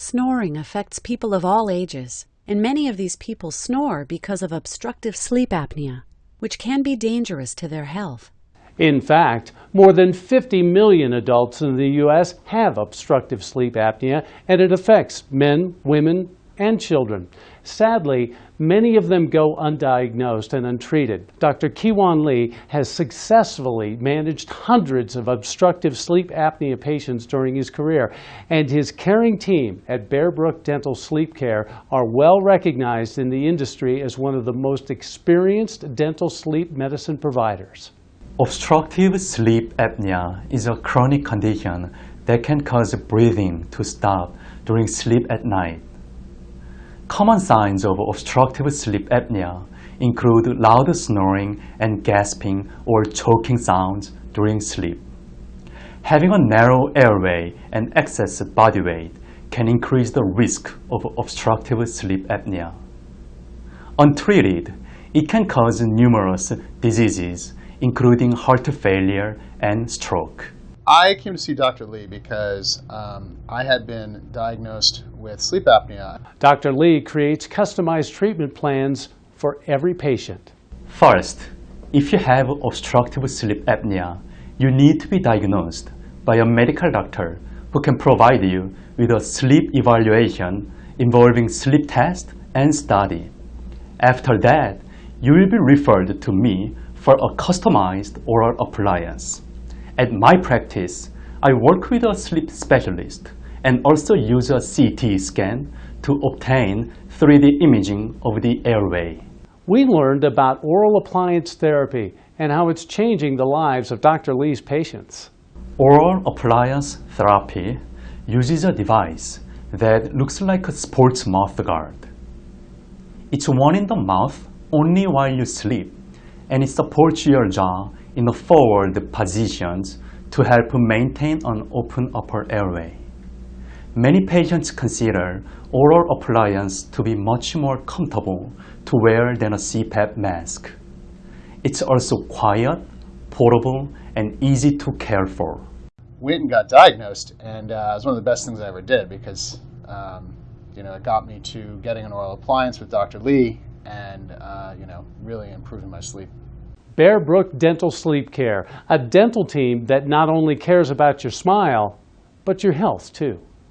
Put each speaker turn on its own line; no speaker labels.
Snoring affects people of all ages, and many of these people snore because of obstructive sleep apnea, which can be dangerous to their health.
In fact, more than 50 million adults in the U.S. have obstructive sleep apnea, and it affects men, women, and children. Sadly, many of them go undiagnosed and untreated. Dr. Kiwan Lee has successfully managed hundreds of obstructive sleep apnea patients during his career, and his caring team at Bear Brook Dental Sleep Care are well recognized in the industry as one of the most experienced dental sleep medicine providers.
Obstructive sleep apnea is a chronic condition that can cause breathing to stop during sleep at night. Common signs of obstructive sleep apnea include loud snoring and gasping or choking sounds during sleep. Having a narrow airway and excess body weight can increase the risk of obstructive sleep apnea. Untreated, it can cause numerous diseases, including heart failure and stroke.
I came to see Dr. Lee because um, I had been diagnosed with sleep apnea.
Dr. Lee creates customized treatment plans for every patient.
First, if you have obstructive sleep apnea, you need to be diagnosed by a medical doctor who can provide you with a sleep evaluation involving sleep test and study. After that, you will be referred to me for a customized oral appliance. At my practice, I work with a sleep specialist and also use a CT scan to obtain 3D imaging of the airway.
We learned about oral appliance therapy and how it's changing the lives of Dr. Lee's patients.
Oral appliance therapy uses a device that looks like a sports mouth guard. It's worn in the mouth only while you sleep and it supports your jaw in the forward positions to help maintain an open upper airway. Many patients consider oral appliance to be much more comfortable to wear than a CPAP mask. It's also quiet, portable, and easy to care for.
Went and got diagnosed, and uh, it was one of the best things I ever did because um, you know it got me to getting an oral appliance with Dr. Lee, and uh, you know really improving my sleep.
Bear Brook Dental Sleep Care, a dental team that not only cares about your smile, but your health too.